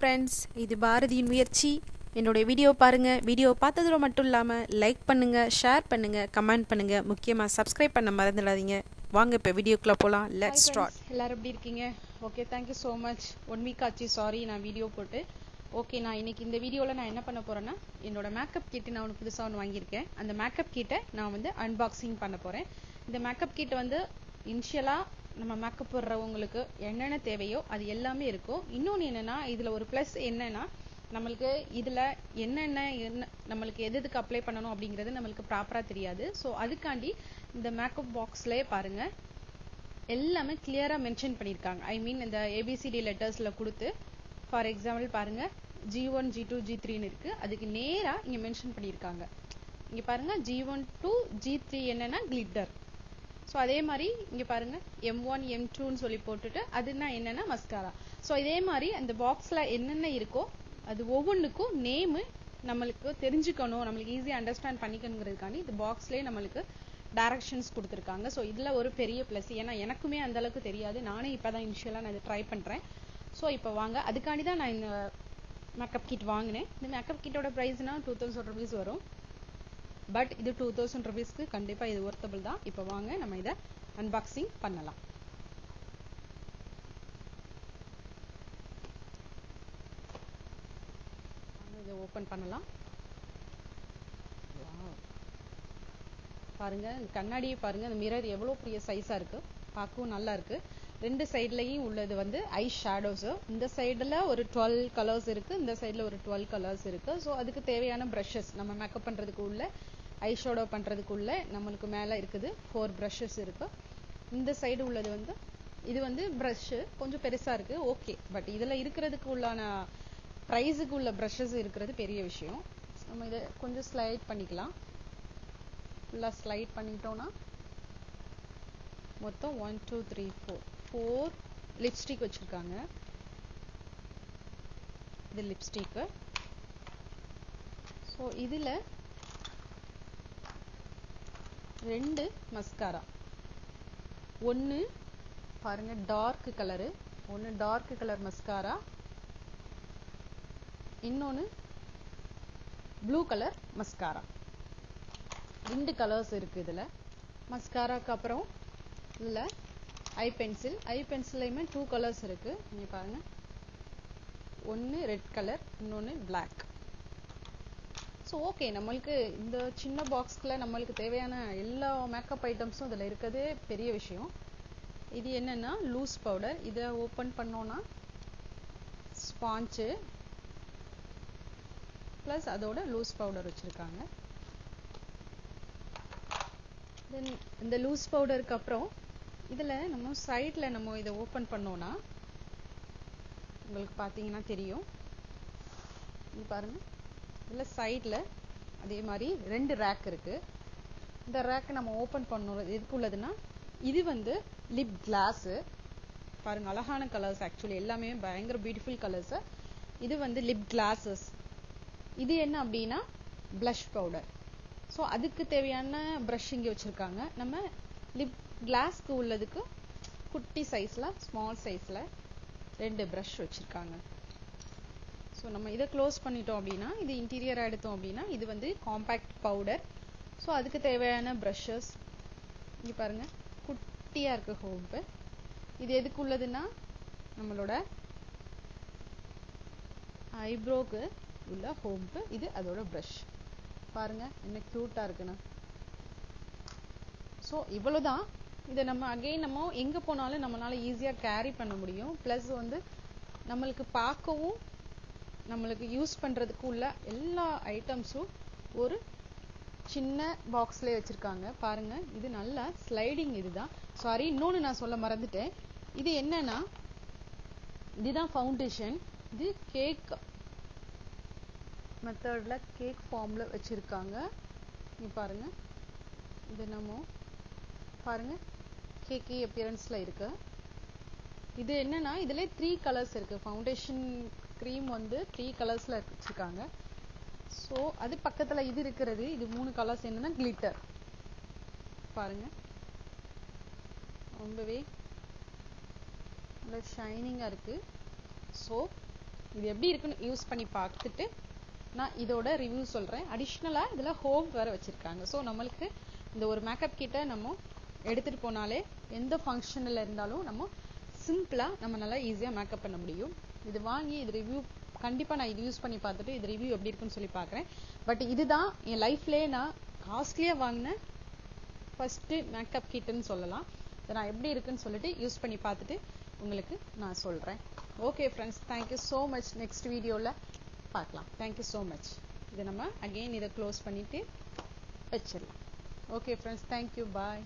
Friends இது பாரதியின் முயற்சி. என்னுடைய வீடியோ பாருங்கள் வீடியோ பார்த்ததோட மட்டும் இல்லாமல் லைக் பண்ணுங்கள் ஷேர் பண்ணுங்கள் கமெண்ட் பண்ணுங்கள் முக்கியமாக சப்ஸ்கிரைப் பண்ண மறந்துடாதீங்க. வாங்க இப்போ வீடியோக்குள்ளே போகலாம் லெட்ஸ் ஸ்டார்ட் எல்லாரும் எப்படி இருக்கீங்க? Okay thank you so much one week ஆச்சு. சாரி நான் வீடியோ போட்டு. ஓகே நான் இன்னைக்கு இந்த வீடியோவில் நான் என்ன பண்ண போறேன்னா என்னோட மேக்கப் கிட் நான் ஒன்று புதுசாக ஒன்று வாங்கியிருக்கேன். அந்த மேக்கப் கிட்டை நான் வந்து அன்பாக்சிங் பண்ண போகிறேன் இந்த மேக்கப் கிட் வந்து இனிஷியலாக நம்ம மேக்கப் போடுறவங்களுக்கு என்னென்ன தேவையோ அது எல்லாமே இருக்கும். இன்னொன்று என்னன்னா இதில் ஒரு ப்ளஸ் என்னன்னா நம்மளுக்கு இதில் என்னென்ன என்ன நம்மளுக்கு எது எதுக்கு அப்ளை பண்ணணும் அப்படிங்கிறது நம்மளுக்கு ப்ராப்பராக தெரியாது. ஸோ அதுக்காண்டி இந்த மேக்கப் பாக்ஸ்லேயே பாருங்க. எல்லாமே கிளியராக மென்ஷன் பண்ணியிருக்காங்க. ஐ மீன் இந்த ஏபிசிடி லெட்டர்ஸில் கொடுத்து ஃபார் எக்ஸாம்பிள் பாருங்க G one G two G த்ரீன்னு இருக்கு. அதுக்கு நேராக இங்கே மென்ஷன் பண்ணியிருக்காங்க. இங்கே பாருங்க G one two G three என்னன்னா கிளிட்டர் ஸோ அதே மாதிரி இங்கே பாருங்க எம் ஒன் எம் டூன்னு சொல்லி போட்டுட்டு அதுனா என்னன்னா மஸ்காரா ஸோ இதே மாதிரி அந்த பாக்ஸில் என்னென்ன இருக்கோ அது ஒவ்வொன்றுக்கும் நேமு நம்மளுக்கு தெரிஞ்சுக்கணும் நம்மளுக்கு ஈஸியாக அண்டர்ஸ்டாண்ட் பண்ணிக்கணுங்கிறதுக்காண்டி இந்த பாக்ஸ்லேயே நம்மளுக்கு டைரக்ஷன்ஸ் கொடுத்துருக்காங்க. ஸோ இதில் ஒரு பெரிய ப்ளஸ் ஏன்னா எனக்குமே அந்த அளவுக்கு தெரியாது. நானே இப்போ தான் இனிஷியலாக நான் இதை ட்ரை பண்ணுறேன் ஸோ இப்போ வாங்க. அதுக்காண்டி தான் நான் இந்த மேக்கப் கிட் வாங்கினேன். இந்த மேக்கப் கிட்டோட ப்ரைஸ்னால் டூ தௌசண்ட் ருபீஸ் வரும். பட் இது டூ தௌசண்ட் ருபீஸ்க்கு கண்டிப்பாக இது ஒர்த்தபிள் தான். இப்போ வாங்க நம்ம இதை அன்பாக்சிங் பண்ணலாம். இதை ஓப்பன் பண்ணலாம். பாருங்க கண்ணாடியை பாருங்க அந்த மிரர் எவ்வளோ பெரிய சைஸா இருக்கு. பார்க்கவும் நல்லா இருக்கு. ரெண்டு சைட்லயும் உள்ளது வந்து ஐ ஷேடோஸ் இந்த சைடுல ஒரு டுவெல் கலர்ஸ் இருக்கு இந்த சைடுல ஒரு டுவெல் கலர்ஸ் இருக்கு. ஸோ அதுக்கு தேவையான ப்ரஷஸ் நம்ம மேக்கப் பண்றதுக்கு உள்ள ஐ ஷேடோ நம்மளுக்கு மேலே இருக்குது ஃபோர் ப்ரஷஸ் இருக்குது இந்த சைடு உள்ளது வந்து இது வந்து ப்ரஷ்ஷு கொஞ்சம் பெருசாக இருக்கு ஓகே பட் இதில் இருக்கிறதுக்கு உள்ளான ப்ரைஸுக்கு உள்ள ப்ரஷஸ் இருக்கிறது பெரிய விஷயம். நம்ம இதை கொஞ்சம் ஸ்லைட் பண்ணிக்கலாம். ஃபுல்லாக ஸ்லைட் பண்ணிட்டோம்னா மொத்தம் one two three four four lipstick வச்சுருக்காங்க. இது லிப்ஸ்டிக்கு ஸோ இதில் ரெண்டு மஸ்காரா ஒன்று பாருங்க டார்க் கலரு ஒன்று டார்க் கலர் மஸ்காரா இன்னொன்று ப்ளூ கலர் மஸ்காரா ரெண்டு கலர்ஸ் இருக்கு இதில். மஸ்காராக்கு அப்புறம் இதில் ஐ பென்சில் ஐ பென்சிலையுமே டூ கலர்ஸ் இருக்கு. நீங்கள் பாருங்க. ஒன்று ரெட் கலர் இன்னொன்னு பிளாக் ஸோ ஓகே நம்மளுக்கு இந்த சின்ன பாக்ஸ்க்குள்ள நம்மளுக்கு தேவையான எல்லா மேக்கப் ஐட்டம்ஸும் இதில் இருக்கிறதே பெரிய விஷயம். இது என்னென்னா லூஸ் பவுடர் இதை ஓப்பன் பண்ணோன்னா ஸ்பாஞ்சு ப்ளஸ் அதோட லூஸ் பவுடர் வச்சுருக்காங்க. தென் இந்த லூஸ் பவுடருக்கு அப்புறம் இதில் நம்ம சைடில் நம்ம இதை ஓப்பன் பண்ணோன்னா உங்களுக்கு பார்த்தீங்கன்னா தெரியும். பாருங்கள் பாருங்க. இதில் சைடில் அதே மாதிரி ரெண்டு ரேக் இருக்குது இந்த ரேக்கை நம்ம ஓப்பன் பண்ணணும் எதுக்கு உள்ளதுன்னா இது வந்து லிப் கிளாஸு பாருங்க அழகான கலர்ஸ் ஆக்சுவலி எல்லாமே பயங்கர பியூட்டிஃபுல் கலர்ஸ் இது வந்து லிப் கிளாஸஸ் இது என்ன அப்படின்னா ப்ளஷ் பவுடர் ஸோ அதுக்கு தேவையான ப்ரஷ் இங்கே வச்சுருக்காங்க. நம்ம லிப் கிளாஸ்க்கு உள்ளதுக்கு குட்டி சைஸில் ஸ்மால் சைஸில் ரெண்டு ப்ரஷ் வச்சுருக்காங்க. ஸோ நம்ம இதை க்ளோஸ் பண்ணிட்டோம் அப்படின்னா இது இன்டீரியராக எடுத்தோம் அப்படின்னா இது வந்து காம்பேக்ட் பவுடர் ஸோ அதுக்கு தேவையான ப்ரஷஸ் இங்கே பாருங்கள் குட்டியாக இருக்கு ஹோப்பு இது எதுக்கு உள்ளதுன்னா நம்மளோட ஐப்ரோக்கு உள்ள ஹோம்பு இது அதோட ப்ரஷ் பாருங்க என்ன க்யூட்டாக இருக்குண்ணா ஸோ இவ்வளவுதான். இதை நம்ம அகைன் நம்ம எங்கே போனாலும் நம்மளால ஈஸியாக கேரி பண்ண முடியும். ப்ளஸ் வந்து நம்மளுக்கு பார்க்கவும் நம்மளுக்கு யூஸ் பண்ணுறதுக்கு உள்ள எல்லா ஐட்டம்ஸும் ஒரு சின்ன பாக்ஸ்லேயே வச்சிருக்காங்க. பாருங்க இது நல்லா ஸ்லைடிங் இதுதான். சாரி இன்னொன்று நான் சொல்ல மறந்துட்டேன். இது என்னன்னா இதுதான் ஃபவுண்டேஷன் இது கேக் மெத்தடில் கேக் ஃபார்மில் வச்சுருக்காங்க. நீ பாருங்க. இது நம்ம பாருங்க. கேக்கி அப்பியரன்ஸில் இருக்கு. இது என்னன்னா இதுல த்ரீ கலர்ஸ் இருக்கு. ஃபவுண்டேஷன் க்ரீம் வந்து த்ரீ கலர்ஸில் வச்சுருக்காங்க. ஸோ அது பக்கத்தில் இது இருக்கிறது இது மூணு கலர்ஸ் என்னன்னா கிளிட்டர் பாருங்க. ரொம்பவே நல்ல ஷைனிங்காக இருக்கு. ஸோ இது எப்படி இருக்குன்னு யூஸ் பண்ணி பார்த்துட்டு நான் இதோட ரிவ்யூ சொல்றேன். அடிஷ்னலா இதில் ஹோம் வேற வச்சிருக்காங்க. ஸோ நம்மளுக்கு இந்த ஒரு மேக்கப் கிட்ட நம்ம எடுத்துட்டு போனாலே எந்த ஃபங்க்ஷனில் இருந்தாலும் நம்ம சிம்பிளா நம்ம நல்லா ஈஸியா மேக்கப் பண்ண முடியும். இது வாங்கி இது ரிவ்யூ கண்டிப்பா நான் இது யூஸ் பண்ணி பார்த்துட்டு இது ரிவ்யூ எப்படி இருக்குன்னு சொல்லி பார்க்குறேன். பட் இதுதான் என் லைஃப்லயே நான் காஸ்ட்லியா வாங்கின ஃபர்ஸ்ட் மேக்கப் கிட்னு சொல்லலாம். இதை நான் எப்படி இருக்குன்னு சொல்லிட்டு யூஸ் பண்ணி பார்த்துட்டு உங்களுக்கு நான் சொல்றேன். Okay friends thank you so much next வீடியோவில் பார்க்கலாம். தேங்க்யூ ஸோ மச் இதை நம்ம அகெயின் இதை க்ளோஸ் பண்ணிட்டு வச்சிடலாம். Okay friends thank you bye